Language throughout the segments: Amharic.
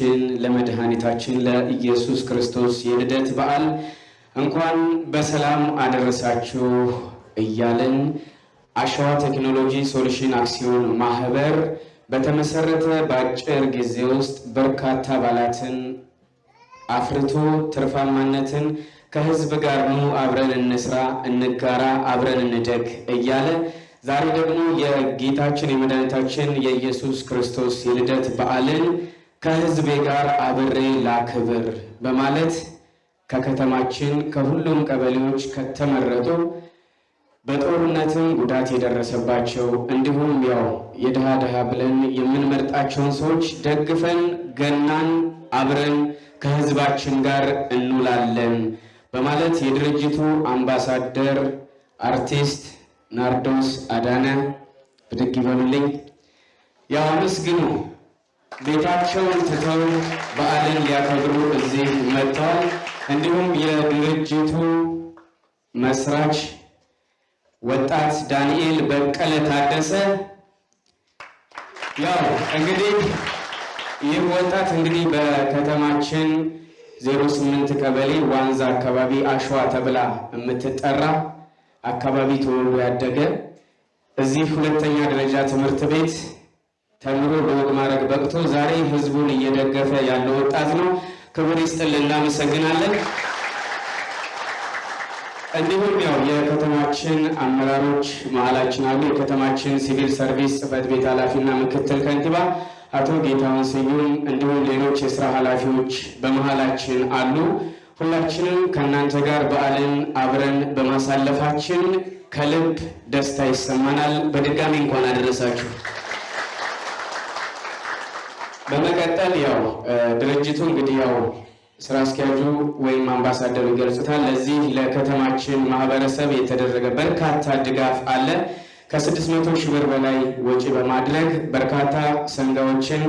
ለጌታችን ለመድኃኒታችን ለኢየሱስ ክርስቶስ የልደት በዓል እንኳን በሰላም አደረሳችሁ እያለን አሸዋ ቴክኖሎጂ ሶሉሽን አክሲዮን ማህበር በተመሰረተ በአጭር ጊዜ ውስጥ በርካታ አባላትን አፍርቶ ትርፋማነትን ከህዝብ ጋር ኑ አብረን እንስራ፣ እንጋራ፣ አብረን እንደግ እያለ ዛሬ ደግሞ የጌታችን የመድኃኒታችን የኢየሱስ ክርስቶስ የልደት በዓልን ከህዝቤ ጋር አብሬ ላክብር በማለት ከከተማችን ከሁሉም ቀበሌዎች ከተመረጡ በጦርነትም ጉዳት የደረሰባቸው እንዲሁም ያው የድሃ ድሃ ብለን የምንመርጣቸውን ሰዎች ደግፈን ገናን አብረን ከህዝባችን ጋር እንውላለን በማለት የድርጅቱ አምባሳደር አርቲስት ናርዶስ አዳነ ብድግ ይበሉልኝ። ያው አመስግኑ። ቤታቸውን ትተው በዓልን ሊያከብሩ እዚህ መጥተዋል። እንዲሁም የድርጅቱ መስራች ወጣት ዳንኤል በቀለ ታደሰ ያው እንግዲህ ይህ ወጣት እንግዲህ በከተማችን 08 ቀበሌ ዋንዛ አካባቢ አሸዋ ተብላ የምትጠራ አካባቢ ተወልዶ ያደገ እዚህ ሁለተኛ ደረጃ ትምህርት ቤት ተምሮ በወግ ማዕረግ በቅቶ ዛሬ ህዝቡን እየደገፈ ያለ ወጣት ነው። ክብር ይስጥልን፣ እናመሰግናለን። እንዲሁም ያው የከተማችን አመራሮች መሀላችን አሉ። የከተማችን ሲቪል ሰርቪስ ጽሕፈት ቤት ኃላፊና ምክትል ከንቲባ አቶ ጌታሁን ስዩም እንዲሁም ሌሎች የስራ ኃላፊዎች በመሀላችን አሉ። ሁላችንም ከእናንተ ጋር በዓልን አብረን በማሳለፋችን ከልብ ደስታ ይሰማናል። በድጋሚ እንኳን አደረሳችሁ። በመቀጠል ያው ድርጅቱ እንግዲህ ያው ስራ አስኪያጁ ወይም አምባሳደሩ ይገልጹታል። ለዚህ ለከተማችን ማህበረሰብ የተደረገ በርካታ ድጋፍ አለ። ከስድስት መቶ ሺህ ብር በላይ ወጪ በማድረግ በርካታ ሰንጋዎችን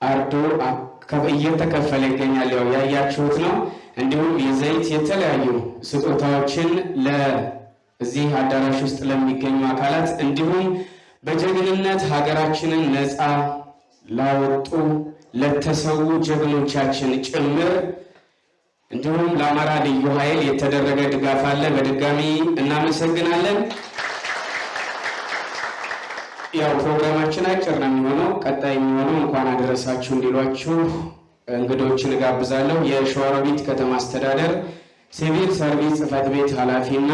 አርዶ እየተከፈለ ይገኛል። ያው ያያችሁት ነው። እንዲሁም የዘይት የተለያዩ ስጦታዎችን ለዚህ አዳራሽ ውስጥ ለሚገኙ አካላት እንዲሁም በጀግንነት ሀገራችንን ነፃ ላወጡ ለተሰዉ ጀግኖቻችን ጭምር እንዲሁም ለአማራ ልዩ ኃይል የተደረገ ድጋፍ አለ። በድጋሚ እናመሰግናለን። ያው ፕሮግራማችን አጭር ነው የሚሆነው። ቀጣይ የሚሆነው እንኳን አደረሳችሁ እንዲሏችሁ እንግዶችን እጋብዛለሁ። የሸዋሮቢት ከተማ አስተዳደር ሲቪል ሰርቪስ ጽሕፈት ቤት ኃላፊና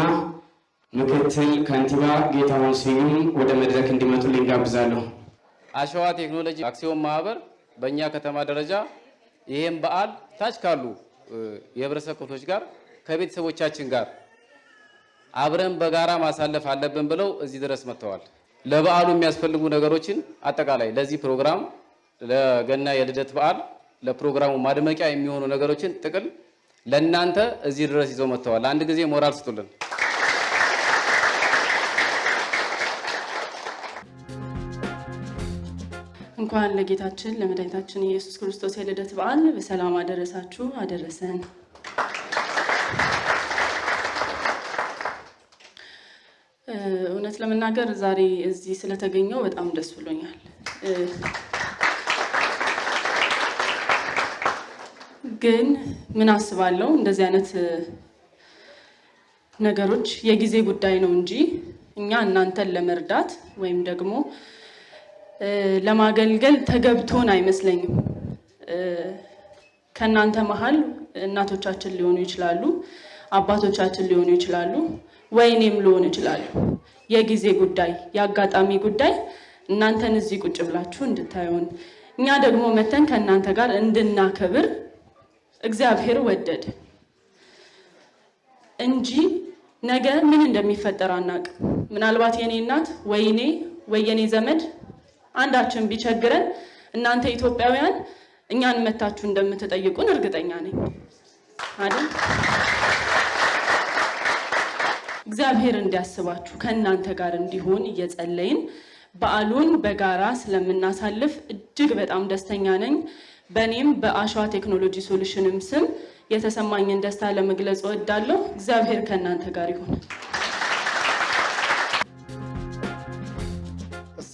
ምክትል ከንቲባ ጌታሁን ስዩም ወደ መድረክ እንዲመጡልኝ ጋብዛለሁ። አሸዋ ቴክኖሎጂ አክሲዮን ማህበር በእኛ ከተማ ደረጃ ይህም በዓል ታች ካሉ የህብረተሰብ ክፍሎች ጋር ከቤተሰቦቻችን ጋር አብረን በጋራ ማሳለፍ አለብን ብለው እዚህ ድረስ መጥተዋል። ለበዓሉ የሚያስፈልጉ ነገሮችን አጠቃላይ ለዚህ ፕሮግራም ለገና የልደት በዓል ለፕሮግራሙ ማድመቂያ የሚሆኑ ነገሮችን ጥቅል ለእናንተ እዚህ ድረስ ይዘው መጥተዋል። አንድ ጊዜ ሞራል ስጡልን። እንኳን ለጌታችን ለመድኃኒታችን የኢየሱስ ክርስቶስ የልደት በዓል በሰላም አደረሳችሁ አደረሰን። እውነት ለመናገር ዛሬ እዚህ ስለተገኘው በጣም ደስ ብሎኛል። ግን ምን አስባለሁ እንደዚህ አይነት ነገሮች የጊዜ ጉዳይ ነው እንጂ እኛ እናንተን ለመርዳት ወይም ደግሞ ለማገልገል ተገብቶን አይመስለኝም። ከእናንተ መሀል እናቶቻችን ሊሆኑ ይችላሉ፣ አባቶቻችን ሊሆኑ ይችላሉ፣ ወይኔም ሊሆኑ ይችላሉ። የጊዜ ጉዳይ፣ የአጋጣሚ ጉዳይ እናንተን እዚህ ቁጭ ብላችሁ እንድታዩን እኛ ደግሞ መተን ከእናንተ ጋር እንድናከብር እግዚአብሔር ወደድ እንጂ ነገ ምን እንደሚፈጠር አናውቅም። ምናልባት የኔ እናት ወይኔ ወይ የኔ ዘመድ አንዳችን ቢቸግረን እናንተ ኢትዮጵያውያን እኛን መታችሁ እንደምትጠይቁን እርግጠኛ ነኝ አይደል? እግዚአብሔር እንዲያስባችሁ ከእናንተ ጋር እንዲሆን እየጸለይን በዓሉን በጋራ ስለምናሳልፍ እጅግ በጣም ደስተኛ ነኝ። በእኔም በአሸዋ ቴክኖሎጂ ሶሉሽንም ስም የተሰማኝን ደስታ ለመግለጽ እወዳለሁ። እግዚአብሔር ከእናንተ ጋር ይሁን።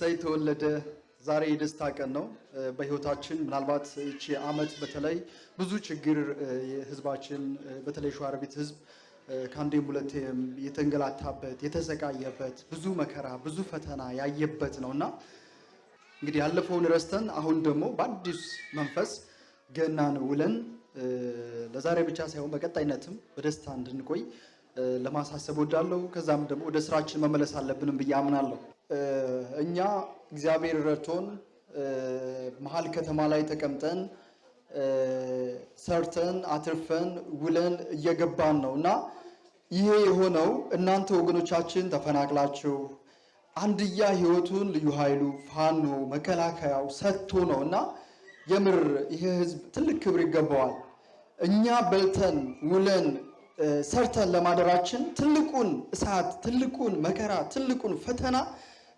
እሰይ ተወለደ ዛሬ የደስታ ቀን ነው በህይወታችን። ምናልባት ይቺ አመት በተለይ ብዙ ችግር ህዝባችን በተለይ ሸዋሮቢት ህዝብ ከአንዴም ሁለቴም የተንገላታበት የተሰቃየበት ብዙ መከራ ብዙ ፈተና ያየበት ነው እና እንግዲህ ያለፈውን ረስተን አሁን ደግሞ በአዲስ መንፈስ ገናን ውለን ለዛሬ ብቻ ሳይሆን በቀጣይነትም በደስታ እንድንቆይ ለማሳሰብ ወዳለሁ። ከዛም ደግሞ ወደ ስራችን መመለስ አለብንም ብዬ አምናለሁ። እኛ እግዚአብሔር ረድቶን መሀል ከተማ ላይ ተቀምጠን ሰርተን አትርፈን ውለን እየገባን ነው እና ይሄ የሆነው እናንተ ወገኖቻችን ተፈናቅላችሁ አንድያ ህይወቱን ልዩ ኃይሉ ፋኖ መከላከያው ሰጥቶ ነው እና የምር ይሄ ህዝብ ትልቅ ክብር ይገባዋል። እኛ በልተን ውለን ሰርተን ለማደራችን ትልቁን እሳት፣ ትልቁን መከራ፣ ትልቁን ፈተና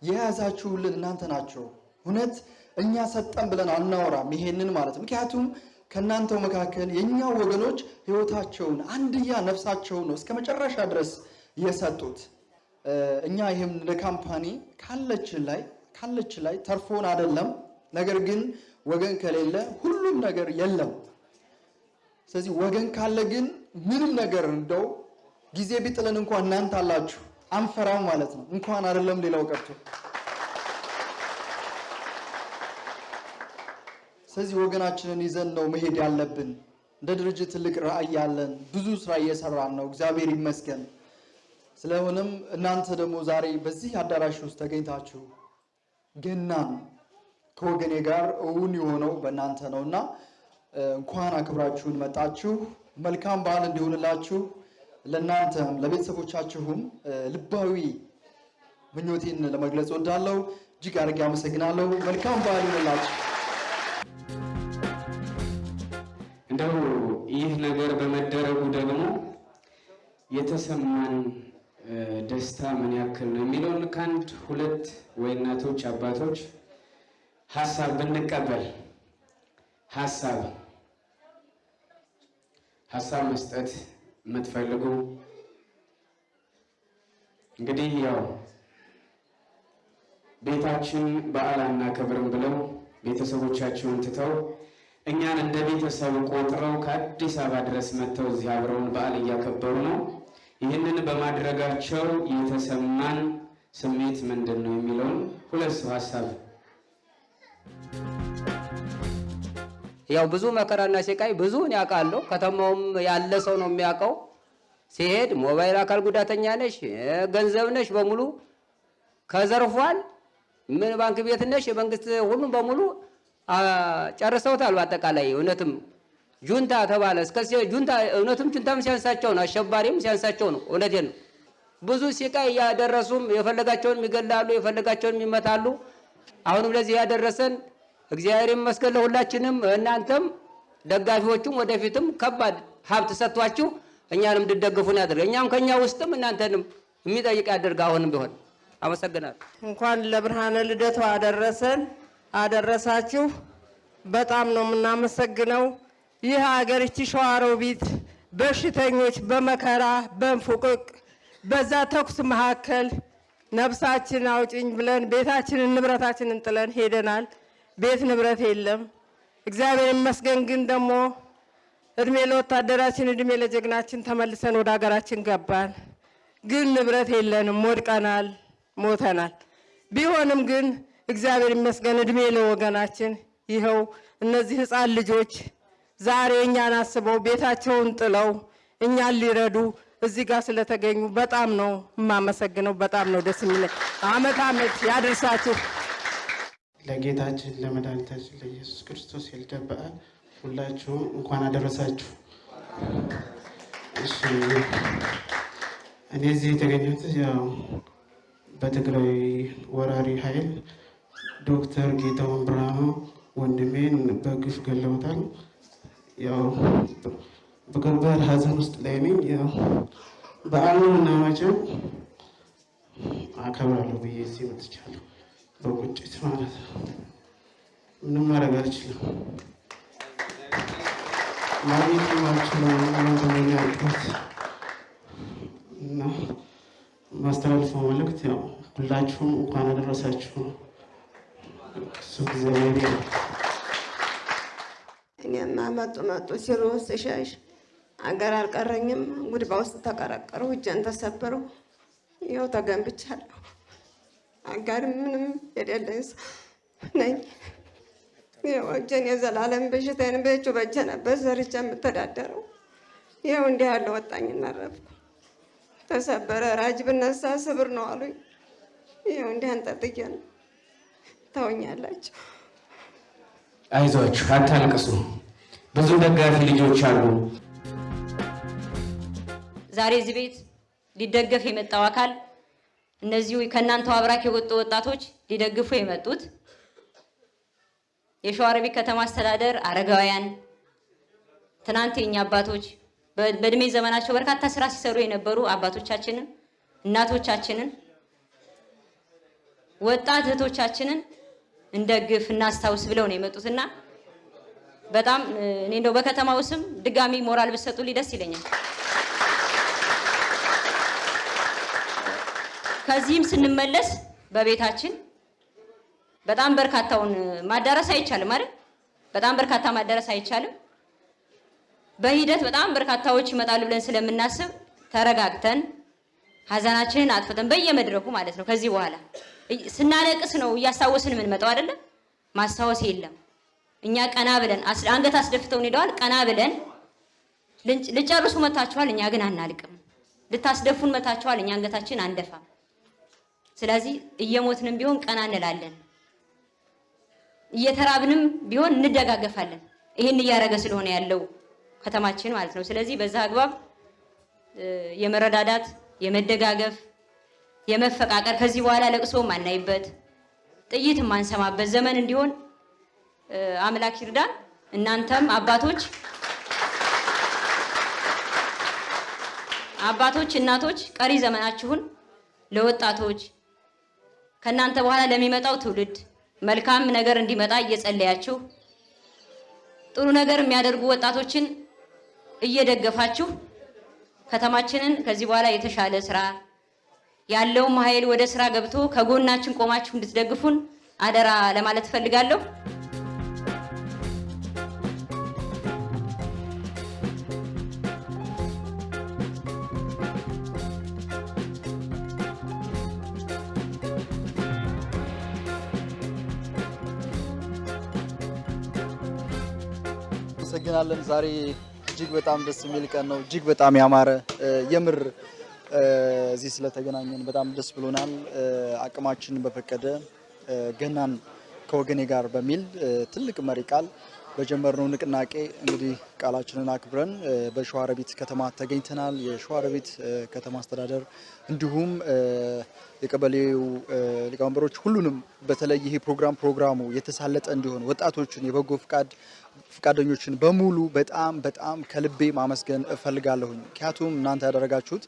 የያዛችሁልን እናንተ ናቸው። እውነት እኛ ሰጠን ብለን አናወራም ይሄንን ማለት ምክንያቱም ከእናንተው መካከል የእኛው ወገኖች ህይወታቸውን አንድያ ነፍሳቸውን ነው እስከ መጨረሻ ድረስ የሰጡት። እኛ ይህም እንደ ካምፓኒ ካለችን ላይ ካለችን ላይ ተርፎን አይደለም። ነገር ግን ወገን ከሌለ ሁሉም ነገር የለም። ስለዚህ ወገን ካለ ግን ምንም ነገር እንደው ጊዜ ቢጥለን እንኳን እናንተ አላችሁ አንፈራም ማለት ነው። እንኳን አይደለም ሌላው ቀርቶ ስለዚህ ወገናችንን ይዘን ነው መሄድ ያለብን። እንደ ድርጅት ትልቅ ራዕይ ያለን ብዙ ስራ እየሰራን ነው፣ እግዚአብሔር ይመስገን። ስለሆነም እናንተ ደግሞ ዛሬ በዚህ አዳራሽ ውስጥ ተገኝታችሁ ገናን ከወገኔ ጋር እውን የሆነው በእናንተ ነው እና እንኳን አክብራችሁን መጣችሁ። መልካም በዓል እንዲሆንላችሁ ለእናንተም ለቤተሰቦቻችሁም ልባዊ ምኞቴን ለመግለጽ ወዳለው እጅግ አድርጌ አመሰግናለሁ። መልካም በዓል ይሆንላችሁ። እንደው ይህ ነገር በመደረጉ ደግሞ የተሰማን ደስታ ምን ያክል ነው የሚለውን ከአንድ ሁለት ወይ እናቶች አባቶች ሀሳብ ብንቀበል ሀሳብ ሀሳብ መስጠት የምትፈልጉ እንግዲህ ያው ቤታችን በዓል አናከብርም ብለው ቤተሰቦቻቸውን ትተው እኛን እንደ ቤተሰብ ቆጥረው ከአዲስ አበባ ድረስ መጥተው እዚህ አብረውን በዓል እያከበሩ ነው። ይህንን በማድረጋቸው የተሰማን ስሜት ምንድን ነው የሚለውን ሁለት ሰው ሀሳብ ያው ብዙ መከራና ስቃይ ብዙውን ያውቃለሁ። ከተማውም ያለ ሰው ነው የሚያውቀው። ሲሄድ ሞባይል አካል ጉዳተኛ ነሽ፣ ገንዘብ ነሽ በሙሉ ከዘርፏል። ምን ባንክ ቤት ነሽ፣ የመንግስት ሁሉም በሙሉ ጨርሰውታል። በአጠቃላይ እውነትም ጁንታ ተባለ እስከ ጁንታ እውነትም ጁንታም ሲያንሳቸው ነው፣ አሸባሪም ሲያንሳቸው ነው። እውነቴን ነው። ብዙ ስቃይ እያደረሱም የፈለጋቸውን ይገላሉ፣ የፈለጋቸውን ይመታሉ። አሁንም ለዚህ ያደረሰን እግዚአብሔር ይመስገን ለሁላችንም። እናንተም ደጋፊዎቹም ወደፊትም ከባድ ሀብት ሰጥቷችሁ እኛንም እንድደግፉን ያደርግ እኛም ከእኛ ውስጥም እናንተንም የሚጠይቅ ያደርግ። አሁንም ቢሆን አመሰግናለሁ። እንኳን ለብርሃነ ልደቱ አደረሰን አደረሳችሁ። በጣም ነው የምናመሰግነው። ይህ ሀገር ይቺ ሸዋሮቢት በሽተኞች በመከራ በንፉቅቅ በዛ ተኩስ መካከል ነፍሳችን አውጭኝ ብለን ቤታችንን ንብረታችንን ጥለን ሄደናል። ቤት ንብረት የለም። እግዚአብሔር ይመስገን ግን ደግሞ እድሜ ለወታደራችን እድሜ ለጀግናችን ተመልሰን ወደ ሀገራችን ገባን። ግን ንብረት የለንም፣ ወድቀናል፣ ሞተናል። ቢሆንም ግን እግዚአብሔር ይመስገን እድሜ ለወገናችን ይኸው እነዚህ ህፃን ልጆች ዛሬ እኛን አስበው ቤታቸውን ጥለው እኛን ሊረዱ እዚህ ጋር ስለተገኙ በጣም ነው የማመሰግነው። በጣም ነው ደስ የሚለኝ። አመት አመት ያደርሳችሁ። ለጌታችን ለመድኃኒታችን ለኢየሱስ ክርስቶስ የልደት በዓል ሁላችሁም እንኳን አደረሳችሁ። እኔ እዚህ የተገኘሁት ያው በትግራይ ወራሪ ኃይል ዶክተር ጌታሁን ብርሃኑ ወንድሜን በግፍ ገለውታል። ያው በከባድ ሐዘን ውስጥ ላይ ነኝ። ያው በዓሉን እና አከብራለሁ ብዬ እዚህ በቁጭት ማለት ነው። ምንም ማድረግ አልችልም። ማግኘት ማልችለው ወንድሜን ያልኩት እና ማስተላልፈው መልእክት ያው ሁላችሁም እንኳን አደረሳችሁ እሱ እግዚአብሔር እኔማ መጡ መጡ ሲሉ ስሸሽ አገር አልቀረኝም። ጉድባ ውስጥ ተቀረቀሩ፣ እጄን ተሰበሩ። ይኸው ተገንብቻለሁ። አጋር ምንም የሌለኝ ነኝ። ይኸው እጄን የዘላለም በሽታዬን በእጁ በእጄ ነበር ዘርቼ የምተዳደረው። ይኸው እንዲህ ያለ ወጣኝ እናረፍኩ። ተሰበረ ራጅ ብነሳ ስብር ነው አሉኝ። ይኸው እንዲህ አንጠልጥዬ ነው ታውኛላችሁ። አይዟችሁ፣ አታልቅሱ። ብዙ ደጋፊ ልጆች አሉ። ዛሬ እዚህ ቤት ሊደገፍ የመጣው አካል እነዚሁ ከእናንተው አብራክ የወጡ ወጣቶች ሊደግፉ የመጡት የሸዋሮቢት ከተማ አስተዳደር አረጋውያን ትናንት የኛ አባቶች በእድሜ ዘመናቸው በርካታ ስራ ሲሰሩ የነበሩ አባቶቻችንን፣ እናቶቻችንን፣ ወጣት እህቶቻችንን እንደግፍ እናስታውስ ብለው ነው የመጡትና በጣም እኔ እንደው በከተማው ስም ድጋሚ ሞራል ብትሰጡልኝ ደስ ይለኛል። ከዚህም ስንመለስ በቤታችን በጣም በርካታውን ማዳረስ አይቻልም አይደል? በጣም በርካታ ማዳረስ አይቻልም። በሂደት በጣም በርካታዎች ይመጣሉ ብለን ስለምናስብ ተረጋግተን ሀዘናችንን አጥፍተን በየመድረኩ ማለት ነው። ከዚህ በኋላ ስናለቅስ ነው እያስታወስን የምንመጣው አይደለም። ማስታወስ የለም። እኛ ቀና ብለን አንገት አስደፍተውን ሄደዋል። ቀና ብለን ልጨርሱ መታችኋል፣ እኛ ግን አናልቅም። ልታስደፉን መታችኋል፣ እኛ አንገታችን አንደፋም። ስለዚህ እየሞትንም ቢሆን ቀና እንላለን፣ እየተራብንም ቢሆን እንደጋገፋለን። ይህን እያደረገ ስለሆነ ያለው ከተማችን ማለት ነው። ስለዚህ በዛ አግባብ የመረዳዳት የመደጋገፍ የመፈቃቀር ከዚህ በኋላ ለቅሶ ማናይበት ጥይት የማንሰማበት ዘመን እንዲሆን አምላክ ይርዳን። እናንተም አባቶች አባቶች፣ እናቶች ቀሪ ዘመናችሁን ለወጣቶች ከእናንተ በኋላ ለሚመጣው ትውልድ መልካም ነገር እንዲመጣ እየጸለያችሁ ጥሩ ነገር የሚያደርጉ ወጣቶችን እየደገፋችሁ ከተማችንን ከዚህ በኋላ የተሻለ ስራ ያለውም ኃይል ወደ ስራ ገብቶ ከጎናችን ቆማችሁ እንድትደግፉን አደራ ለማለት እፈልጋለሁ። አመሰግናለን። ዛሬ እጅግ በጣም ደስ የሚል ቀን ነው። እጅግ በጣም ያማረ የምር እዚህ ስለተገናኘን በጣም ደስ ብሎናል። አቅማችን በፈቀደ ገናን ከወገኔ ጋር በሚል ትልቅ መሪ ቃል በጀመርነው ንቅናቄ እንግዲህ ቃላችንን አክብረን በሸዋሮቢት ከተማ ተገኝተናል። የሸዋሮቢት ከተማ አስተዳደር እንዲሁም የቀበሌው ሊቀመንበሮች ሁሉንም በተለይ ይሄ ፕሮግራም ፕሮግራሙ የተሳለጠ እንዲሆን ወጣቶችን የበጎ ፍቃድ ፍቃደኞችን በሙሉ በጣም በጣም ከልቤ ማመስገን እፈልጋለሁኝ። ምክንያቱም እናንተ ያደረጋችሁት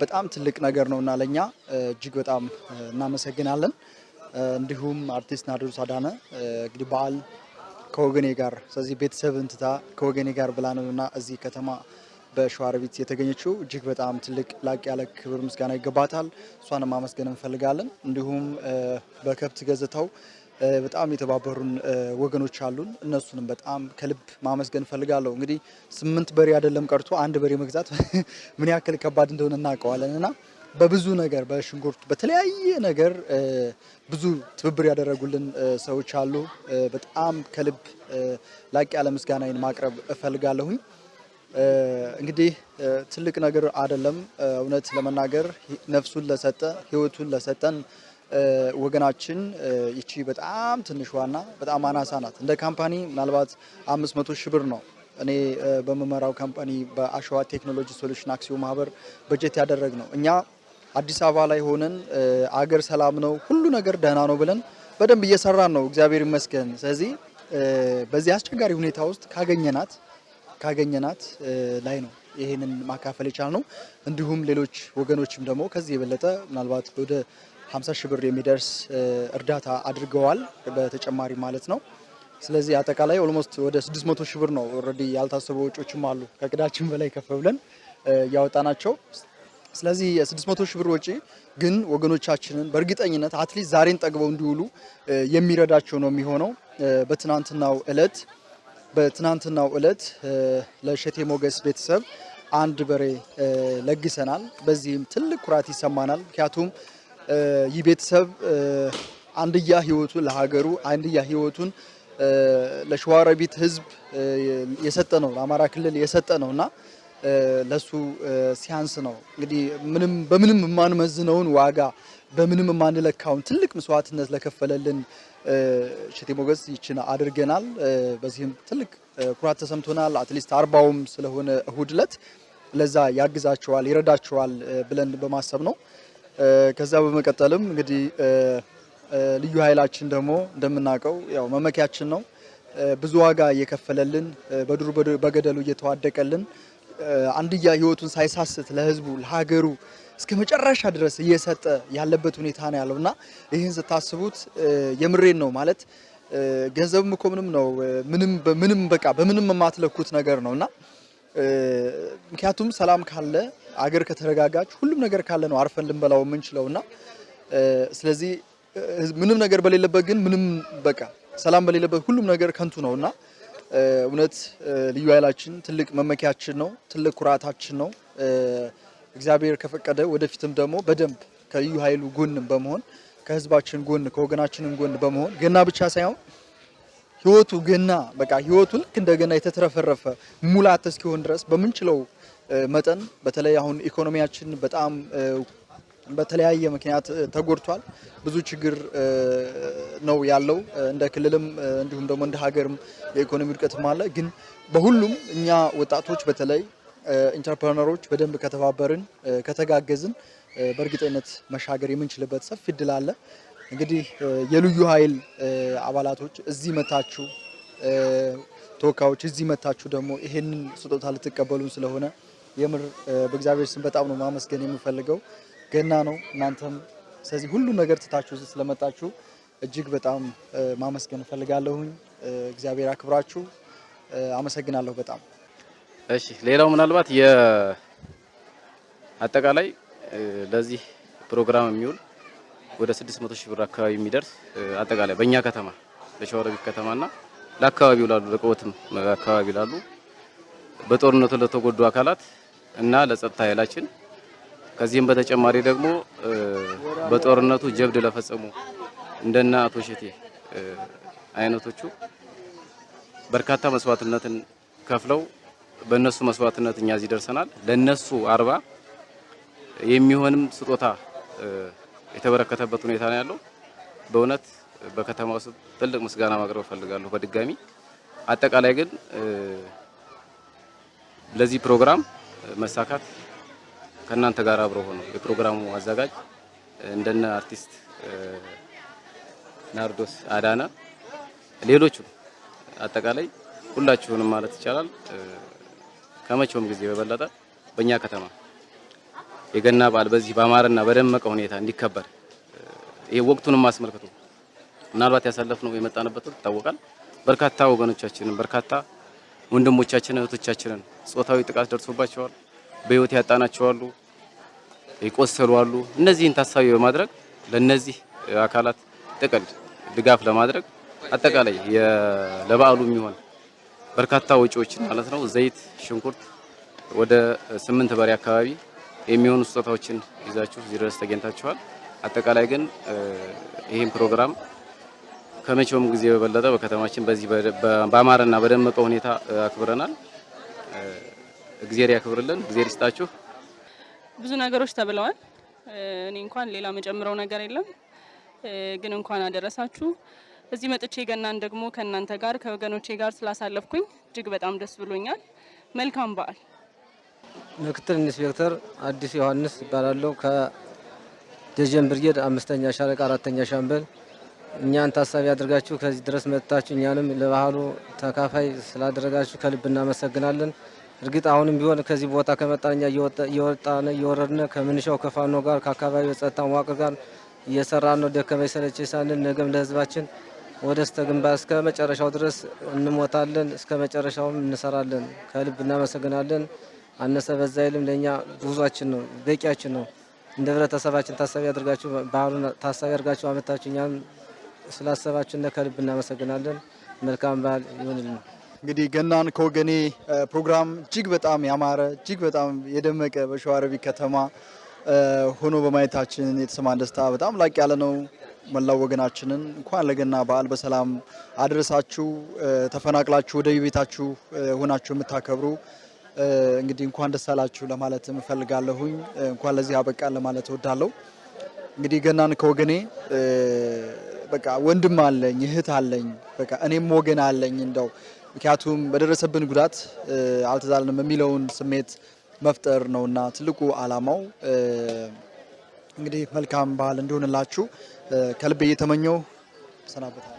በጣም ትልቅ ነገር ነው እና ለእኛ እጅግ በጣም እናመሰግናለን። እንዲሁም አርቲስት ናርዶስ አዳነ እንግዲህ በዓል ከወገኔ ጋር ስለዚህ ቤተሰብን ትታ ከወገኔ ጋር ብላ ነው እና እዚህ ከተማ በሸዋሮቢት የተገኘችው እጅግ በጣም ትልቅ ላቅ ያለ ክብር ምስጋና ይገባታል። እሷንም ማመስገን እንፈልጋለን። እንዲሁም በከብት ገጽታው በጣም የተባበሩን ወገኖች አሉን። እነሱንም በጣም ከልብ ማመስገን እንፈልጋለሁ። እንግዲህ ስምንት በሬ አይደለም ቀርቶ አንድ በሬ መግዛት ምን ያክል ከባድ እንደሆነ እናውቀዋለን እና በብዙ ነገር በሽንኩርት በተለያየ ነገር ብዙ ትብብር ያደረጉልን ሰዎች አሉ። በጣም ከልብ ላቅ ያለ ምስጋናዬን ማቅረብ እፈልጋለሁኝ። እንግዲህ ትልቅ ነገር አይደለም። እውነት ለመናገር ነፍሱን ለሰጠ ሕይወቱን ለሰጠን ወገናችን ይቺ በጣም ትንሿና በጣም አናሳ ናት። እንደ ካምፓኒ ምናልባት አምስት መቶ ሺህ ብር ነው እኔ በምመራው company በአሸዋ ቴክኖሎጂ ሶሉሽን አክሲዮን ማህበር በጀት ያደረግነው። እኛ አዲስ አበባ ላይ ሆነን አገር ሰላም ነው፣ ሁሉ ነገር ደህና ነው ብለን በደንብ እየሰራን ነው፣ እግዚአብሔር ይመስገን። ስለዚህ በዚህ አስቸጋሪ ሁኔታ ውስጥ ካገኘናት ካገኘናት ላይ ነው ይህንን ማካፈል የቻልነው። እንዲሁም ሌሎች ወገኖችም ደግሞ ከዚህ የበለጠ ምናልባት ወደ 50 ሺህ ብር የሚደርስ እርዳታ አድርገዋል በተጨማሪ ማለት ነው። ስለዚህ አጠቃላይ almost ወደ 600 ሺህ ብር ነው already ያልታሰቡ ወጪዎችም አሉ ከእቅዳችን በላይ ከፍ ብለን እ፣ ያወጣናቸው። ስለዚህ የ600 ሺህ ብር ወጪ ግን ወገኖቻችንን በእርግጠኝነት at least ዛሬን ጠግበው እንዲውሉ የሚረዳቸው ነው የሚሆነው። በትናንትናው እለት በትናንትናው እለት ለእሸቴ ሞገስ ቤተሰብ አንድ በሬ ለግሰናል። በዚህም ትልቅ ኩራት ይሰማናል። ምክንያቱም ይህ ቤተሰብ አንድያ ህይወቱን ለሀገሩ አንድያ ህይወቱን ለሸዋሮቢት ህዝብ የሰጠ ነው፣ ለአማራ ክልል የሰጠ ነው እና ለሱ ሲያንስ ነው እንግዲህ ምንም በምንም የማንመዝነውን ዋጋ በምንም የማንለካውን ትልቅ መስዋዕትነት ለከፈለልን እሸቴ ሞገስ ይችን አድርገናል። በዚህም ትልቅ ኩራት ተሰምቶናል። at least አርባውም ስለሆነ እሁድ ዕለት ለዛ ያግዛቸዋል ይረዳቸዋል ብለን በማሰብ ነው። ከዛ በመቀጠልም እንግዲህ ልዩ ኃይላችን ደግሞ እንደምናውቀው ያው መመኪያችን ነው። ብዙ ዋጋ እየከፈለልን በዱር በገደሉ እየተዋደቀልን አንድያ ህይወቱን ሳይሳስት ለህዝቡ ለሀገሩ እስከ መጨረሻ ድረስ እየሰጠ ያለበት ሁኔታ ነው ያለው እና ይህን ስታስቡት የምሬን ነው ማለት ገንዘብም እኮ ምንም ነው ምንም በቃ በምንም የማትለኩት ነገር ነው እና ምክንያቱም ሰላም ካለ አገር ከተረጋጋች ሁሉም ነገር ካለ ነው አርፈን ልንበላው የምንችለው እና ስለዚህ ምንም ነገር በሌለበት ግን ምንም በቃ ሰላም በሌለበት ሁሉም ነገር ከንቱ ነው እና እውነት ልዩ ኃይላችን ትልቅ መመኪያችን ነው፣ ትልቅ ኩራታችን ነው። እግዚአብሔር ከፈቀደ ወደፊትም ደግሞ በደንብ ከልዩ ኃይሉ ጎን በመሆን ከህዝባችን ጎን ከወገናችንን ጎን በመሆን ገና ብቻ ሳይሆን ህይወቱ ገና በቃ ህይወቱ ልክ እንደገና የተትረፈረፈ ሙላት እስኪሆን ድረስ በምንችለው መጠን በተለይ አሁን ኢኮኖሚያችን በጣም በተለያየ ምክንያት ተጎድቷል። ብዙ ችግር ነው ያለው እንደ ክልልም እንዲሁም ደግሞ እንደ ሀገርም የኢኮኖሚ ውድቀትም አለ። ግን በሁሉም እኛ ወጣቶች በተለይ ኢንተርፕረነሮች በደንብ ከተባበርን ከተጋገዝን በእርግጠኝነት መሻገር የምንችልበት ሰፊ እድል አለ። እንግዲህ የልዩ ኃይል አባላቶች እዚህ መታችሁ ተወካዮች እዚህ መታችሁ ደግሞ ይሄንን ስጦታ ልትቀበሉን ስለሆነ የምር በእግዚአብሔር ስም በጣም ነው ማመስገን የምፈልገው። ገና ነው እናንተም ስለዚህ ሁሉ ነገር ትታችሁ እዚህ ስለመጣችሁ እጅግ በጣም ማመስገን እፈልጋለሁኝ። እግዚአብሔር አክብራችሁ። አመሰግናለሁ በጣም እሺ። ሌላው ምናልባት የአጠቃላይ ለዚህ ፕሮግራም የሚውል ወደ 600 ሺህ ብር አካባቢ የሚደርስ አጠቃላይ በእኛ ከተማ ለሸዋሮቢት ከተማና ለአካባቢው ላሉ ለቆትም አካባቢ ላሉ በጦርነቱ ለተጎዱ አካላት እና ለጸጥታ ኃይላችን ከዚህም በተጨማሪ ደግሞ በጦርነቱ ጀብድ ለፈጸሙ እንደነ አቶ ሸቴ አይነቶቹ በርካታ መስዋዕትነትን ከፍለው በእነሱ መስዋዕትነት እኛ እዚህ ደርሰናል። ለነሱ አርባ የሚሆንም ስጦታ የተበረከተበት ሁኔታ ነው ያለው። በእውነት በከተማ ውስጥ ትልቅ ምስጋና ማቅረብ እፈልጋለሁ በድጋሚ። አጠቃላይ ግን ለዚህ ፕሮግራም መሳካት ከእናንተ ጋር አብሮ ሆኖ የፕሮግራሙ አዘጋጅ እንደነ አርቲስት ናርዶስ አዳነ፣ ሌሎቹም አጠቃላይ ሁላችሁንም ማለት ይቻላል ከመቼውም ጊዜ በበለጠ በእኛ ከተማ የገና በዓል በዚህ በአማረና በደመቀ ሁኔታ እንዲከበር ይሄ ወቅቱንም አስመልክቶ ምናልባት ያሳለፍነው የመጣንበት ይታወቃል። በርካታ ወገኖቻችንን በርካታ ወንድሞቻችንን እህቶቻችንን ጾታዊ ጥቃት ደርሶባቸዋል። በህይወት ያጣናቸው አሉ፣ የቆሰሉ አሉ። እነዚህን ታሳቢ በማድረግ ለነዚህ አካላት ጥቅል ድጋፍ ለማድረግ አጠቃላይ ለበዓሉ የሚሆን በርካታ ወጪዎችን ማለት ነው ዘይት፣ ሽንኩርት ወደ ስምንት በሬ አካባቢ የሚሆኑ ስጦታዎችን ይዛችሁ እዚህ ድረስ ተገኝታችኋል። አጠቃላይ ግን ይህን ፕሮግራም ከመቼውም ጊዜ በበለጠ በከተማችን በዚህ በአማረና በደመቀ ሁኔታ አክብረናል። እግዜር ያክብርልን፣ እግዜር ይስጣችሁ። ብዙ ነገሮች ተብለዋል። እኔ እንኳን ሌላ የምጨምረው ነገር የለም። ግን እንኳን አደረሳችሁ። እዚህ መጥቼ ገናን ደግሞ ከእናንተ ጋር ከወገኖቼ ጋር ስላሳለፍኩኝ እጅግ በጣም ደስ ብሎኛል። መልካም በዓል። ምክትል ኢንስፔክተር አዲስ ዮሐንስ እባላለሁ። ከደጀን ብርጌድ አምስተኛ ሻለቃ አራተኛ ሻምበል። እኛን ታሳቢ አድርጋችሁ ከዚህ ድረስ መጥታችሁ እኛንም ለበዓሉ ተካፋይ ስላደረጋችሁ ከልብ እናመሰግናለን። እርግጥ አሁንም ቢሆን ከዚህ ቦታ ከመጣን እኛ እየወጣን እየወረድን ከምንሻው ከፋኖ ጋር ከአካባቢው የጸጥታ መዋቅር ጋር እየሰራን ነው። ደከመኝ ሰለቸኝ ሳንል ነገም ለህዝባችን ወደ እስተ ግንባር እስከ መጨረሻው ድረስ እንሞታለን፣ እስከ መጨረሻውም እንሰራለን። ከልብ እናመሰግናለን። አነሰ በዛ አይልም ለእኛ ጉዟችን ነው፣ በቂያችን ነው። እንደ ህብረተሰባችን ታሳቢ አድርጋችሁ ባህሉን ታሳቢ አድርጋችሁ አመታችሁ እኛም ስላሰባችሁ ከልብ እናመሰግናለን። መልካም በዓል ይሁንልን። እንግዲህ ገናን ከወገኔ ፕሮግራም እጅግ በጣም ያማረ እጅግ በጣም የደመቀ በሸዋሮቢት ከተማ ሆኖ በማየታችን የተሰማን ደስታ በጣም ላቅ ያለ ነው። መላው ወገናችንን እንኳን ለገና በዓል በሰላም አድረሳችሁ። ተፈናቅላችሁ ወደ ቤታችሁ ሆናችሁ የምታከብሩ እንግዲህ እንኳን ደስ አላችሁ ለማለት እፈልጋለሁኝ። እንኳን ለዚህ አበቃን ለማለት እወዳለሁ። እንግዲህ ገናን ከወገኔ በቃ ወንድም አለኝ እህት አለኝ በቃ እኔም ወገን አለኝ እንደው ምክንያቱም በደረሰብን ጉዳት አልተዛልንም የሚለውን ስሜት መፍጠር ነውና ትልቁ ዓላማው። እንግዲህ መልካም በዓል እንዲሆንላችሁ ከልቤ እየተመኘው ሰናበታል።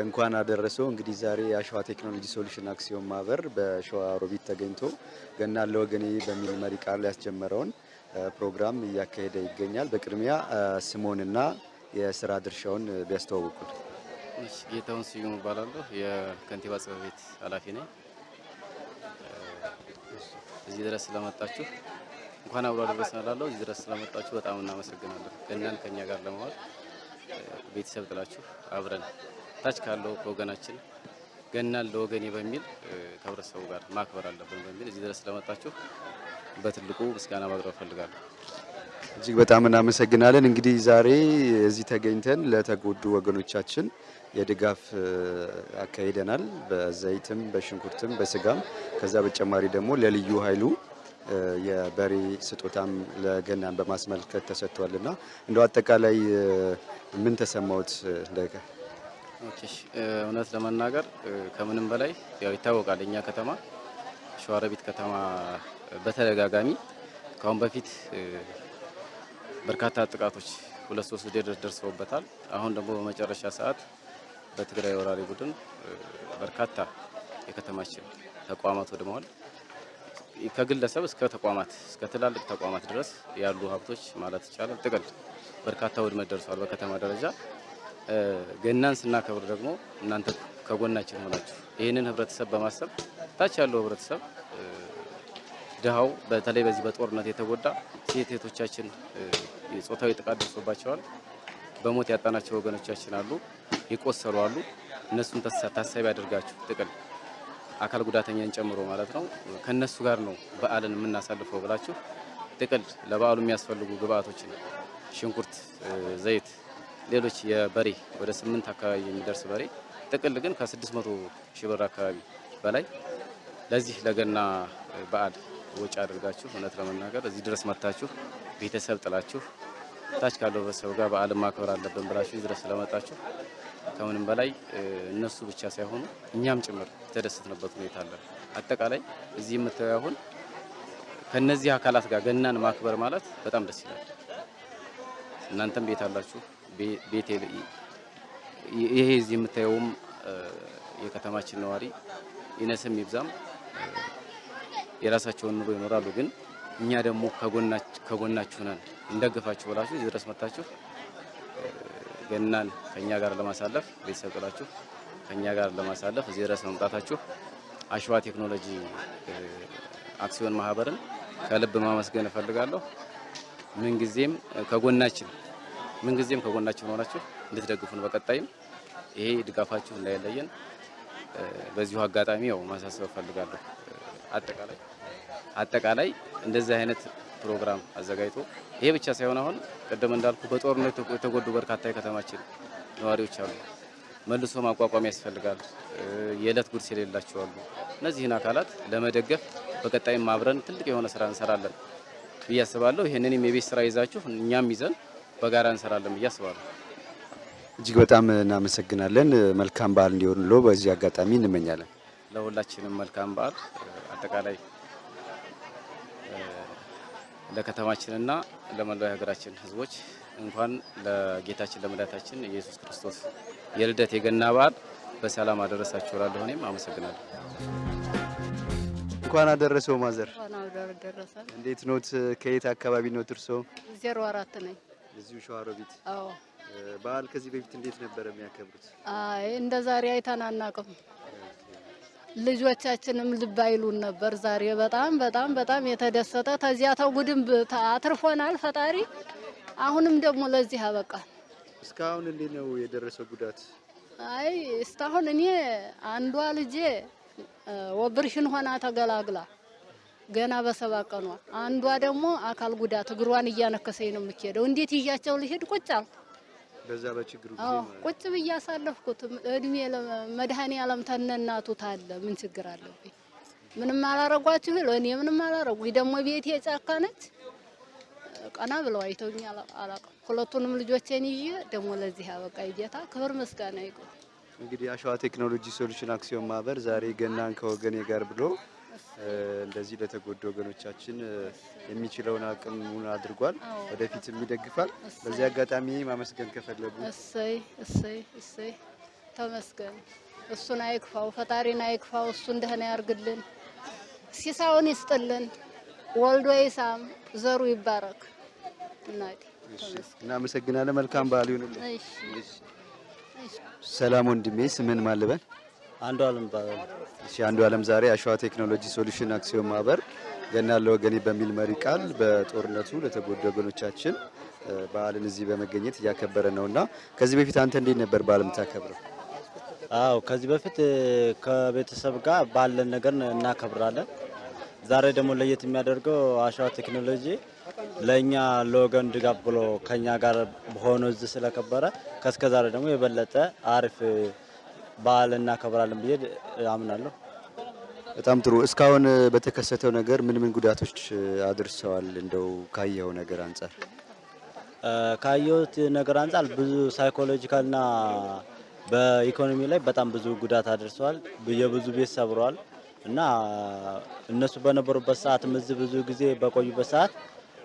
እንኳን አደረሰዎ። እንግዲህ ዛሬ የአሸዋ ቴክኖሎጂ ሶሉሽን አክሲዮን ማህበር በሸዋ ሮቢት ተገኝቶ ገናን ለወገኔ በሚል መሪ ቃል ያስጀመረውን ፕሮግራም እያካሄደ ይገኛል። በቅድሚያ ስምዎንና የስራ ድርሻውን ቢያስተዋውቁን። ጌታሁን ስዩም እባላለሁ። የከንቲባ ጽሕፈት ቤት ኃላፊ ነኝ። እዚህ ድረስ ስለመጣችሁ እንኳን አብሮ አደረሰን እላለሁ። እዚህ ድረስ ስለመጣችሁ በጣም እናመሰግናለን። ገናን ከኛ ጋር ለመዋል ቤተሰብ ጥላችሁ አብረን ታች ካለው ከወገናችን ገናን ለወገኔ በሚል ከህብረተሰቡ ጋር ማክበር አለብን በሚል እዚህ ድረስ ስለመጣችሁ በትልቁ ምስጋና ማቅረብ እፈልጋለሁ። እጅግ በጣም እናመሰግናለን። እንግዲህ ዛሬ እዚህ ተገኝተን ለተጎዱ ወገኖቻችን የድጋፍ አካሂደናል። በዘይትም፣ በሽንኩርትም፣ በስጋም ከዛ በተጨማሪ ደግሞ ለልዩ ኃይሉ የበሬ ስጦታም ለገናን በማስመልከት ተሰጥቷልና እንደው አጠቃላይ ምን ተሰማዎት? እውነት ለመናገር ከምንም በላይ ያው ይታወቃል እኛ ከተማ ሸዋሮቢት ከተማ በተደጋጋሚ ከአሁን በፊት በርካታ ጥቃቶች ሁለት ሶስት ደርሰውበታል። አሁን ደግሞ በመጨረሻ ሰዓት በትግራይ ወራሪ ቡድን በርካታ የከተማችን ተቋማት ወድመዋል። ከግለሰብ እስከ ተቋማት እስከ ትላልቅ ተቋማት ድረስ ያሉ ሀብቶች ማለት ይቻላል ጥቅል በርካታ ውድመት ደርሰዋል በከተማ ደረጃ። ገናን ስናከብር ደግሞ እናንተ ከጎናችን ሆናችሁ ይህንን ህብረተሰብ በማሰብ ታች ያለው ህብረተሰብ ድሃው በተለይ በዚህ በጦርነት የተጎዳ ሴት እህቶቻችን ጾታዊ ጥቃት ደርሶባቸዋል። በሞት ያጣናቸው ወገኖቻችን አሉ፣ የቆሰሉ አሉ። እነሱን ታሳቢ አድርጋችሁ ጥቅል አካል ጉዳተኛን ጨምሮ ማለት ነው ከነሱ ጋር ነው በዓልን የምናሳልፈው ብላችሁ ጥቅል ለበዓሉ የሚያስፈልጉ ግብአቶችን ሽንኩርት፣ ዘይት፣ ሌሎች የበሬ ወደ ስምንት አካባቢ የሚደርስ በሬ ጥቅል ግን ከስድስት መቶ ሺህ ብር አካባቢ በላይ ለዚህ ለገና በዓል ወጪ አድርጋችሁ እውነት ለመናገር እዚህ ድረስ መጥታችሁ ቤተሰብ ጥላችሁ ታች ካለው ህብረተሰብ ጋር በዓልን ማክበር አለብን ብላችሁ እዚህ ድረስ ስለመጣችሁ ከምንም በላይ እነሱ ብቻ ሳይሆኑ እኛም ጭምር የተደሰትንበት ሁኔታ አለ። አጠቃላይ እዚህ የምታዩ አሁን ከነዚህ አካላት ጋር ገናን ማክበር ማለት በጣም ደስ ይላል። እናንተም ቤት አላችሁ። ቤት ይሄ እዚህ የምታየውም የከተማችን ነዋሪ ይነስም ይብዛም የራሳቸውን ኑሮ ይኖራሉ። ግን እኛ ደግሞ ከጎናችሁ ነን እንደግፋችሁ ብላችሁ እዚህ ድረስ መጥታችሁ ገናን ከኛ ጋር ለማሳለፍ ቤተሰብ ጥላችሁ ከኛ ጋር ለማሳለፍ እዚህ ድረስ መምጣታችሁ አሸዋ ቴክኖሎጂ አክሲዮን ማህበርን ከልብ ማመስገን እፈልጋለሁ። ምንጊዜም ከጎናችን ምንጊዜም ከጎናችን ሆናችሁ እንድትደግፉን በቀጣይም ይሄ ድጋፋችሁ እንዳይለየን በዚሁ አጋጣሚ ያው ማሳሰብ እፈልጋለሁ። አጠቃላይ አጠቃላይ እንደዚህ አይነት ፕሮግራም አዘጋጅቶ ይሄ ብቻ ሳይሆን አሁን ቅድም እንዳልኩ በጦርነት የተጎዱ በርካታ የከተማችን ነዋሪዎች አሉ። መልሶ ማቋቋም ያስፈልጋል። የዕለት ጉርስ የሌላቸው አሉ። እነዚህን አካላት ለመደገፍ በቀጣይም አብረን ትልቅ የሆነ ስራ እንሰራለን ብዬ አስባለሁ። ይህንንም የቤት ስራ ይዛችሁ እኛም ይዘን በጋራ እንሰራለን ብዬ አስባለሁ። እጅግ በጣም እናመሰግናለን። መልካም በዓል እንዲሆንሎ በዚህ አጋጣሚ እንመኛለን። ለሁላችንም መልካም በዓል አጠቃላይ ለከተማችንና ለመላው የሀገራችን ሕዝቦች እንኳን ለጌታችን ለመድኃኒታችን ኢየሱስ ክርስቶስ የልደት የገና በዓል በሰላም አደረሳችሁ እላለሁ። እኔም አመሰግናለሁ። እንኳን አደረሰው ማዘር። እንዴት ኖት? ከየት አካባቢ ኖት እርሶ? ዜሮ አራት ነኝ። እዚሁ ሸዋሮቢት። አዎ። በዓል ከዚህ በፊት እንዴት ነበር የሚያከብሩት? አይ እንደ ዛሬ አይተን አናውቅም። ልጆቻችንም ልብ አይሉን ነበር። ዛሬ በጣም በጣም በጣም የተደሰተ ተዚያ ተጉድም አትርፎናል ፈጣሪ። አሁንም ደግሞ ለዚህ አበቃን። እስካሁን እንዴት ነው የደረሰው ጉዳት? አይ እስካሁን እኔ አንዷ ልጄ ኦፕሬሽን ሆና ተገላግላ ገና በሰባ ቀኗ፣ አንዷ ደግሞ አካል ጉዳት እግሯን እያነከሰኝ ነው የምትሄደው። እንዴት ይዣቸው ልሄድ? ቁጭ አልኩ። በዛ በችግሩ ጊዜ ቁጭ ብዬ አሳለፍኩት። እድሜ መድኃኔዓለም ተነናቱ ታለ ምን ችግር አለብኝ? ምንም አላረጓችሁ ይል እኔ ምንም አላረጉኝ። ደግሞ ቤቴ ጫካ ነች። ቀና ብለው አይተውኝ አላውቅም። ሁለቱንም ልጆቼን ይዤ ደግሞ ለዚህ ያበቃ ጌታ ክብር ምስጋና ይግባው። እንግዲህ አሸዋ ቴክኖሎጂ ሶሉሽን አክሲዮን ማህበር ዛሬ ገናን ከወገኔ ጋር ብሎ እንደዚህ ለተጎዱ ወገኖቻችን የሚችለውን አቅሙን አድርጓል። ወደፊትም ይደግፋል። በዚህ አጋጣሚ ማመስገን ከፈለጉ እሰይ እሰይ እሰይ ተመስገን። እሱን አይክፋው፣ ፈጣሪን አይክፋው። እሱ እንደሆነ ያርግልን፣ ሲሳውን ይስጥልን፣ ወልዶ ይሳም፣ ዘሩ ይባረክ። እናቴ እናመሰግናለን። መልካም በዓል ይሁንልን። ሰላም ወንድሜ፣ ስምን ማልበን? አንዱ አለም ይባላል። እሺ አንዱ አለም ዛሬ አሸዋ ቴክኖሎጂ ሶሉሽን አክሲዮን ማህበር ገና ለወገኔ በሚል መሪ ቃል በጦርነቱ ለተጎዱ ወገኖቻችን በዓልን እዚህ በመገኘት እያከበረ ነው እና ከዚህ በፊት አንተ እንዴት ነበር በዓል የምታከብረው? አዎ ከዚህ በፊት ከቤተሰብ ጋር ባለን ነገር እናከብራለን። ዛሬ ደግሞ ለየት የሚያደርገው አሸዋ ቴክኖሎጂ ለእኛ ለወገን ድጋፍ ብሎ ከኛ ጋር ሆኖ እዚህ ስለከበረ ከእስከ ዛሬ ደግሞ የበለጠ አሪፍ በዓል እናከብራለን ብዬ አምናለሁ። በጣም ጥሩ። እስካሁን በተከሰተው ነገር ምን ምን ጉዳቶች አድርሰዋል? እንደው ካየኸው ነገር አንጻር ካየሁት ነገር አንጻር ብዙ ሳይኮሎጂካልና በኢኮኖሚ ላይ በጣም ብዙ ጉዳት አድርሰዋል። የብዙ ቤት ሰብረዋል እና እነሱ በነበሩበት ሰዓትም እዚህ ብዙ ጊዜ በቆዩበት ሰዓት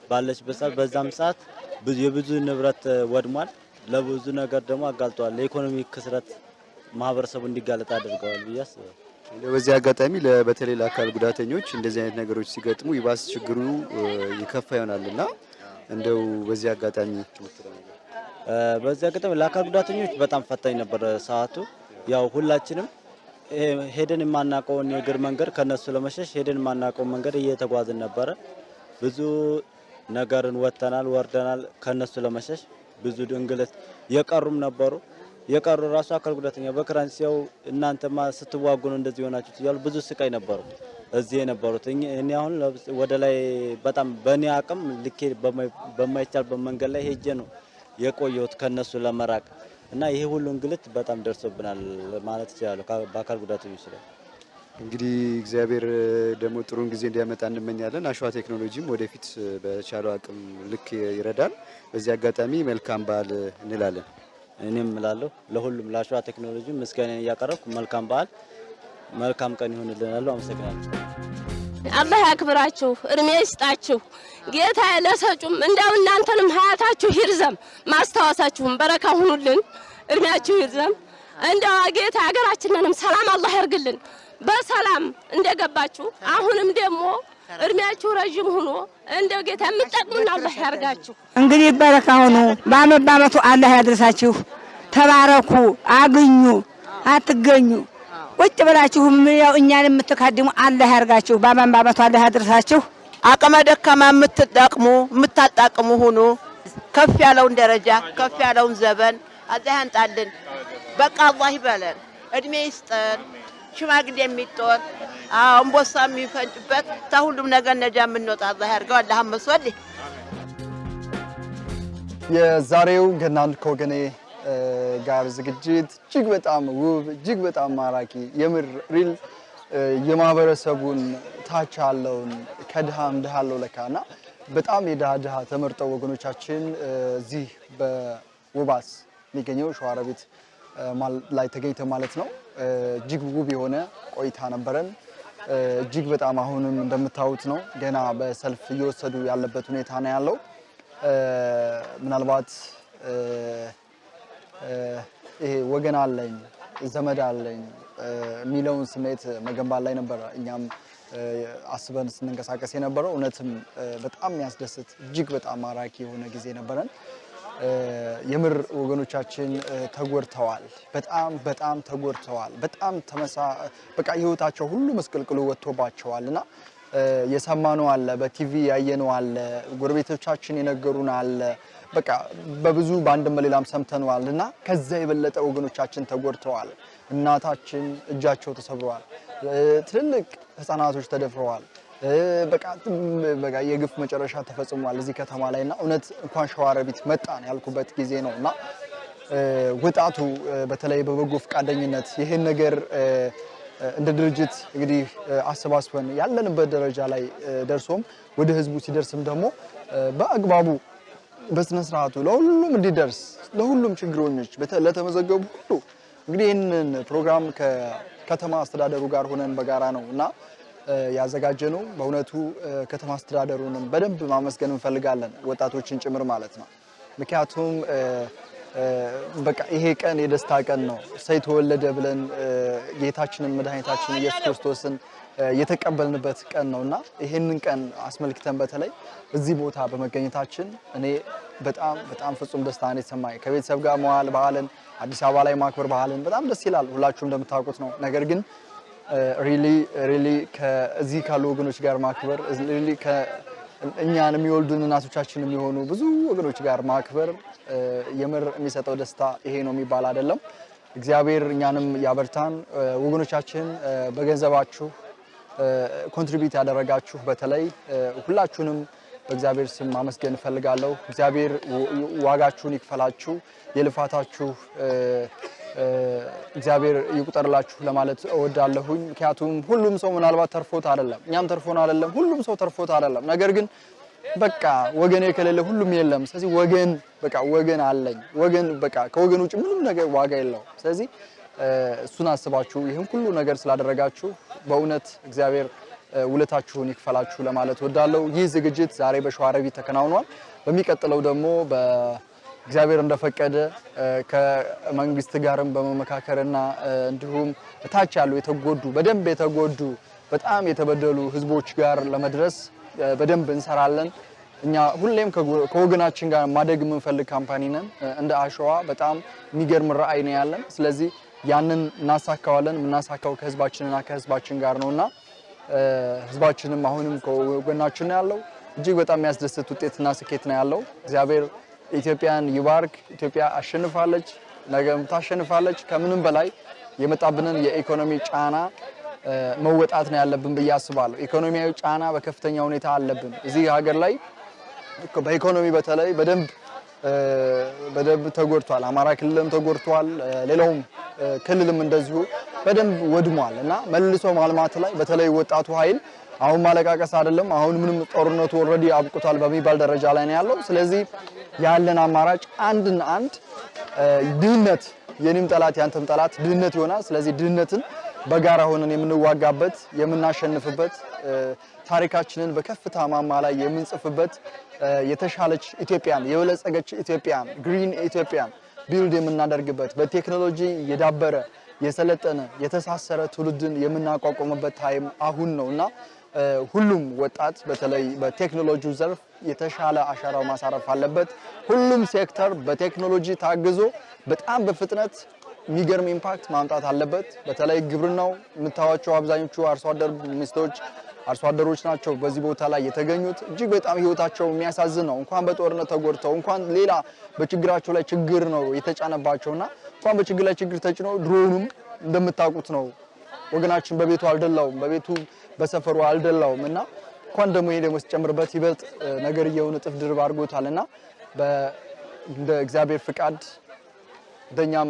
ባለችበት ሰዓት በዛም ሰዓት ብዙ የብዙ ንብረት ወድሟል። ለብዙ ነገር ደግሞ አጋልጠዋል። ለኢኮኖሚ ክስረት ማህበረሰቡ እንዲጋለጥ አድርገዋል ብዬ አስባለሁ። በዚህ አጋጣሚ በተለይ ለአካል ጉዳተኞች እንደዚህ አይነት ነገሮች ሲገጥሙ ይባስ ችግሩ ይከፋ ይሆናል እና እንደው በዚህ አጋጣሚ በዚህ አጋጣሚ ለአካል ጉዳተኞች በጣም ፈታኝ ነበር ሰዓቱ። ያው ሁላችንም ሄደን የማናውቀውን የእግር መንገድ ከነሱ ለመሸሽ ሄደን የማናውቀውን መንገድ እየተጓዝን ነበረ። ብዙ ነገርን ወጥተናል፣ ወርደናል ከነሱ ለመሸሽ ብዙ እንግልት የቀሩም ነበሩ። የቀሩ ራሱ አካል ጉዳተኛ በክራንች ሲያው እናንተማ ስትዋጉ ነው እንደዚህ የሆናችሁት እያሉ ብዙ ስቃይ ነበሩ እዚህ የነበሩት። እኔ አሁን ወደ ላይ በጣም በእኔ አቅም ልኬ በማይ- በማይቻልበት መንገድ ላይ ሄጄ ነው የቆየሁት ከነሱ ለመራቅ እና ይሄ ሁሉ እንግልት በጣም ደርሶብናል ማለት እችላለሁ በአካል ጉዳተኞች ላይ። እንግዲህ እግዚአብሔር ደግሞ ጥሩን ጊዜ እንዲያመጣ እንመኛለን። አሸዋ ቴክኖሎጂም ወደፊት በቻለው አቅም ልክ ይረዳል። በዚህ አጋጣሚ መልካም በዓል እንላለን። እኔም እላለሁ ለሁሉም ለአሸዋ ቴክኖሎጂ ምስጋናን እያቀረብኩ መልካም በዓል መልካም ቀን ይሆንልናለሁ። አመሰግናለሁ። አላህ ያክብራችሁ፣ እድሜ ይስጣችሁ ጌታ ለሰጩም እንደው እናንተንም ሀያታችሁ ይርዘም፣ ማስታወሳችሁም በረካ ሁኑልን፣ እድሜያችሁ ይርዘም። እንደው ጌታ ሀገራችንንም ሰላም አላህ ያርግልን። በሰላም እንደገባችሁ አሁንም ደግሞ እድሜያችሁ ረዥም ሁኖ እንደው ጌታ የምትጠቅሙን አላህ ያርጋችሁ። እንግዲህ በረካ ሁኑ። በአመት በአመቱ አላህ ያድርሳችሁ። ተባረኩ፣ አግኙ፣ አትገኙ። ቁጭ ብላችሁም ያው እኛን የምትካድሙ አላህ ያርጋችሁ። በአመት በአመቱ አላህ ያድርሳችሁ። አቅመ ደካማ የምትጠቅሙ የምታጣቅሙ ሁኑ። ከፍ ያለውን ደረጃ ከፍ ያለውን ዘበን አላህ ያንጣልን። በቃ አላህ ይበለን፣ እድሜ ይስጠን። ሽማግሌ የሚጦር አዎ እምቦሳ የሚፈጭበት ከሁሉም ነገር ነጃ የምንወጣ አላህ ያድርገው። አላህ መስወልህ የዛሬው ገናን ከወገኔ ጋር ዝግጅት እጅግ በጣም ውብ እጅግ በጣም ማራኪ የምር ሪል የማህበረሰቡን ታች ያለውን ከድሃም ድሃ አለው ለካ እና በጣም የድሃ ድሃ ተመርጠው ወገኖቻችን እዚህ በውባስ የሚገኘው ሸዋሮቢት ላይ ተገኝተ ማለት ነው እጅግ ውብ የሆነ ቆይታ ነበረን። እጅግ በጣም አሁንም እንደምታዩት ነው ገና በሰልፍ እየወሰዱ ያለበት ሁኔታ ነው ያለው። ምናልባት ይሄ ወገን አለኝ ዘመድ አለኝ የሚለውን ስሜት መገንባት ላይ ነበረ እኛም አስበን ስንንቀሳቀስ የነበረው እውነትም በጣም የሚያስደስት እጅግ በጣም ማራኪ የሆነ ጊዜ ነበረን። የምር ወገኖቻችን ተጎድተዋል። በጣም በጣም ተጎድተዋል። በጣም ተመሳ በቃ ህይወታቸው ሁሉ መስቀልቅሉ ወጥቶባቸዋል እና የሰማነው አለ፣ በቲቪ ያየነው አለ፣ ጎረቤቶቻችን የነገሩን አለ። በቃ በብዙ በአንድም በሌላም ሰምተነዋል እና ከዛ የበለጠ ወገኖቻችን ተጎድተዋል። እናታችን እጃቸው ተሰብረዋል። ትልልቅ ህፃናቶች ተደፍረዋል። በቃ በቃ የግፍ መጨረሻ ተፈጽሟል እዚህ ከተማ ላይ እና እውነት እንኳን ሸዋሮቢት መጣን ያልኩበት ጊዜ ነው እና ወጣቱ በተለይ በበጎ ፈቃደኝነት ይህን ነገር እንደ ድርጅት እንግዲህ አሰባስበን ያለንበት ደረጃ ላይ ደርሶም ወደ ህዝቡ ሲደርስም ደግሞ በአግባቡ በስነ ስርዓቱ ለሁሉም እንዲደርስ ለሁሉም ችግረኞች ለተመዘገቡ ሁሉ እንግዲህ ይህንን ፕሮግራም ከከተማ አስተዳደሩ ጋር ሆነን በጋራ ነው እና እ፣ ያዘጋጀነው በእውነቱ ከተማ አስተዳደሩንም በደንብ ማመስገን እንፈልጋለን፣ ወጣቶችን ጭምር ማለት ነው። ምክንያቱም በቃ ይሄ ቀን የደስታ ቀን ነው። ሰው የተወለደ ብለን ጌታችንን መድኃኒታችን ኢየሱስ ክርስቶስን የተቀበልንበት ቀን ነው እና ይህንን ቀን አስመልክተን በተለይ እዚህ ቦታ በመገኘታችን እኔ በጣም በጣም ፍጹም ደስታ ነው የተሰማኝ። ከቤተሰብ ጋር መዋል በዓልን አዲስ አበባ ላይ ማክበር በዓልን በጣም ደስ ይላል። ሁላችሁም እንደምታውቁት ነው። ነገር ግን really really ከዚህ ካሉ ወገኖች ጋር ማክበር really እኛን የሚወልዱን እናቶቻችን የሚሆኑ ብዙ ወገኖች ጋር ማክበር የምር የሚሰጠው ደስታ ይሄ ነው የሚባል አይደለም። እግዚአብሔር እኛንም ያበርታን። ወገኖቻችን በገንዘባችሁ ኮንትሪቢዩት ያደረጋችሁ በተለይ ሁላችሁንም በእግዚአብሔር ስም ማመስገን እፈልጋለሁ። እግዚአብሔር ዋጋችሁን ይክፈላችሁ፣ የልፋታችሁ እግዚአብሔር ይቁጠርላችሁ ለማለት እወዳለሁኝ። ምክንያቱም ሁሉም ሰው ምናልባት ተርፎት አይደለም፣ እኛም ተርፎን አይደለም፣ ሁሉም ሰው ተርፎት አይደለም። ነገር ግን በቃ ወገኔ ከሌለ ሁሉም የለም። ስለዚህ ወገን በቃ ወገን አለኝ ወገን በቃ ከወገን ውጭ ምንም ነገር ዋጋ የለውም። ስለዚህ እሱን አስባችሁ ይህን ሁሉ ነገር ስላደረጋችሁ በእውነት እግዚአብሔር ውለታችሁን ይክፈላችሁ ለማለት እወዳለሁ። ይህ ዝግጅት ዛሬ በሸዋሮቢት ተከናውኗል። በሚቀጥለው ደግሞ በእግዚአብሔር እንደፈቀደ ከመንግስት ጋርም በመመካከርና እንዲሁም እታች ያሉ የተጎዱ በደንብ የተጎዱ በጣም የተበደሉ ህዝቦች ጋር ለመድረስ በደንብ እንሰራለን። እኛ ሁሌም ከወገናችን ጋር ማደግ የምንፈልግ company ነን። እንደ አሸዋ በጣም የሚገርም ራዕይ ነው ያለን። ስለዚህ ያንን እናሳካዋለን። የምናሳካው ከህዝባችንና ከህዝባችን ጋር ነውና እ፣ ህዝባችንም አሁንም ከጎናችን ነው ያለው። እጅግ በጣም የሚያስደስት ውጤትና ስኬት ነው ያለው። እግዚአብሔር ኢትዮጵያን ይባርክ። ኢትዮጵያ አሸንፋለች፣ ነገም ታሸንፋለች። ከምንም በላይ የመጣብንን የኢኮኖሚ ጫና መወጣት ነው ያለብን ብዬ አስባለሁ። ኢኮኖሚያዊ ጫና በከፍተኛ ሁኔታ አለብን እዚህ ሀገር ላይ በኢኮኖሚ በተለይ በደንብ በደንብ ተጎድቷል። አማራ ክልልም ተጎድቷል። ሌላውም ክልልም እንደዚሁ በደንብ ወድሟል እና መልሶ ማልማት ላይ በተለይ ወጣቱ ኃይል አሁን ማለቃቀስ አይደለም። አሁን ምንም ጦርነቱ already አብቅቷል በሚባል ደረጃ ላይ ነው ያለው። ስለዚህ ያለን አማራጭ አንድና አንድ ድህነት የኔም ጠላት ያንተም ጠላት ድህነት ይሆናል። ስለዚህ ድህነትን በጋራ ሆነን የምንዋጋበት የምናሸንፍበት ታሪካችንን በከፍታ ማማ ላይ የምንጽፍበት የተሻለች ኢትዮጵያን የበለጸገች ኢትዮጵያን green ኢትዮጵያን build የምናደርግበት በቴክኖሎጂ የዳበረ የሰለጠነ የተሳሰረ ትውልድን የምናቋቁምበት time አሁን ነው እና ሁሉም ወጣት በተለይ በቴክኖሎጂው ዘርፍ የተሻለ አሻራው ማሳረፍ አለበት። ሁሉም ሴክተር በቴክኖሎጂ ታግዞ በጣም በፍጥነት የሚገርም impact ማምጣት አለበት። በተለይ ግብርናው የምታዩዋቸው አብዛኞቹ አርሶ አደር ሚስቶች አርሶ አደሮች ናቸው በዚህ ቦታ ላይ የተገኙት። እጅግ በጣም ህይወታቸው የሚያሳዝን ነው። እንኳን በጦርነት ተጎድተው እንኳን ሌላ በችግራቸው ላይ ችግር ነው የተጫነባቸውና እንኳን በችግር ላይ ችግር ተጭኖ ድሮኑም እንደምታውቁት ነው ወገናችን በቤቱ አልደላውም፣ በቤቱ በሰፈሩ አልደላውም እና እንኳን ደግሞ ይሄ ደግሞ ሲጨምርበት ይበልጥ ነገርየውን እጥፍ ድርብ አድርጎታል እና እንደ እግዚአብሔር ፍቃድ እንደኛም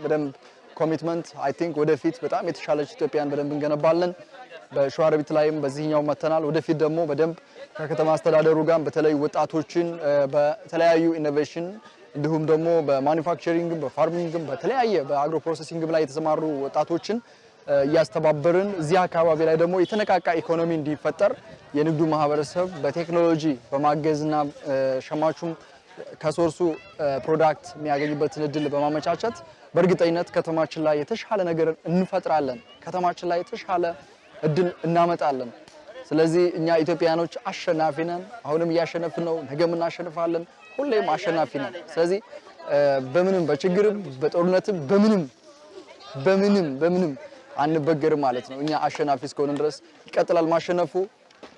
በደንብ commitment I think ወደፊት በጣም የተሻለች ኢትዮጵያን በደንብ እንገነባለን። በሸዋሮቢት ላይም በዚህኛው መጥተናል። ወደፊት ደግሞ በደንብ ከከተማ አስተዳደሩ ጋር በተለይ ወጣቶችን በተለያዩ innovation እንዲሁም ደግሞ በማኒፋክቸሪንግም በፋርሚንግም በተለያየ በ agro processing ም ላይ የተሰማሩ ወጣቶችን እያስተባበርን እዚህ አካባቢ ላይ ደግሞ የተነቃቃ ኢኮኖሚ እንዲፈጠር የንግዱ ማህበረሰብ በቴክኖሎጂ በማገዝና ሸማቹም ከ source ኡ product የሚያገኝበትን እድል በማመቻቸት በእርግጠኝነት ከተማችን ላይ የተሻለ ነገር እንፈጥራለን። ከተማችን ላይ የተሻለ እድል እናመጣለን። ስለዚህ እኛ ኢትዮጵያኖች አሸናፊ ነን። አሁንም እያሸነፍን ነው። ነገም እናሸንፋለን። ሁሌም አሸናፊ ነን። ስለዚህ በምንም በችግርም በጦርነትም በምንም በምንም በምንም አንበገርም ማለት ነው። እኛ አሸናፊ እስከሆነ ድረስ ይቀጥላል ማሸነፉ።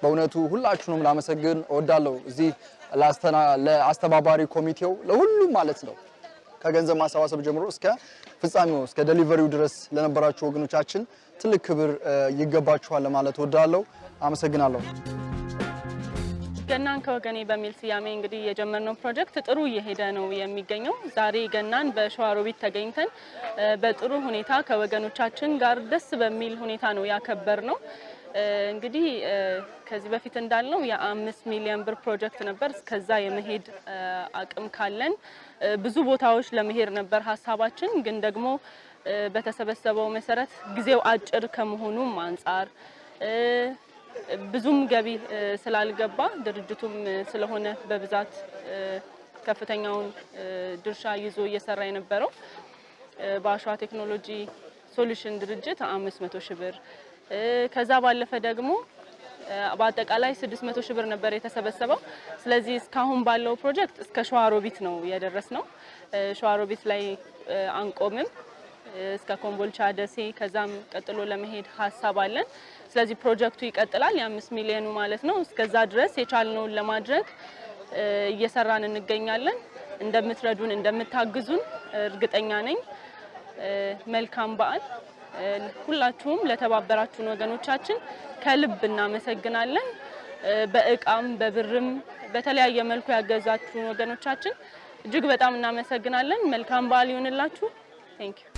በእውነቱ ሁላችሁንም ላመሰግን እወዳለሁ። እዚህ ለአስተባባሪ ኮሚቴው ለሁሉም ማለት ነው ከገንዘብ ማሰባሰብ ጀምሮ እስከ ፍጻሜው እስከ ደሊቨሪው ድረስ ለነበራችሁ ወገኖቻችን ትልቅ ክብር ይገባችኋል ለማለት እወዳለሁ። አመሰግናለሁ። ገናን ከወገኔ በሚል ስያሜ እንግዲህ የጀመርነው ፕሮጀክት ጥሩ እየሄደ ነው የሚገኘው። ዛሬ ገናን በሸዋሮቢት ተገኝተን በጥሩ ሁኔታ ከወገኖቻችን ጋር ደስ በሚል ሁኔታ ነው ያከበር ነው። እንግዲህ ከዚህ በፊት እንዳልነው የአምስት ሚሊዮን ብር ፕሮጀክት ነበር። እስከዛ የመሄድ አቅም ካለን ብዙ ቦታዎች ለመሄድ ነበር ሀሳባችን። ግን ደግሞ በተሰበሰበው መሰረት ጊዜው አጭር ከመሆኑም አንጻር ብዙም ገቢ ስላልገባ ድርጅቱም ስለሆነ በብዛት ከፍተኛውን ድርሻ ይዞ እየሰራ የነበረው በአሸዋ ቴክኖሎጂ ሶሉሽን ድርጅት አምስት መቶ ሺህ ብር ከዛ ባለፈ ደግሞ በአጠቃላይ 600 ሺህ ብር ነበር የተሰበሰበው። ስለዚህ እስካሁን ባለው ፕሮጀክት እስከ ሸዋሮቢት ነው የደረስነው። ሸዋሮቢት ላይ አንቆምም። እስከ ኮምቦልቻ፣ ደሴ ከዛም ቀጥሎ ለመሄድ ሀሳብ አለን። ስለዚህ ፕሮጀክቱ ይቀጥላል፣ የአምስት ሚሊዮኑ ማለት ነው። እስከዛ ድረስ የቻልነውን ለማድረግ እየሰራን እንገኛለን። እንደምትረዱን እንደምታግዙን እርግጠኛ ነኝ። መልካም በዓል። ሁላችሁም ለተባበራችሁን ወገኖቻችን ከልብ እናመሰግናለን። በእቃም በብርም በተለያየ መልኩ ያገዛችሁን ወገኖቻችን እጅግ በጣም እናመሰግናለን። መልካም በዓል ይሁንላችሁ። ቴንክ ዩ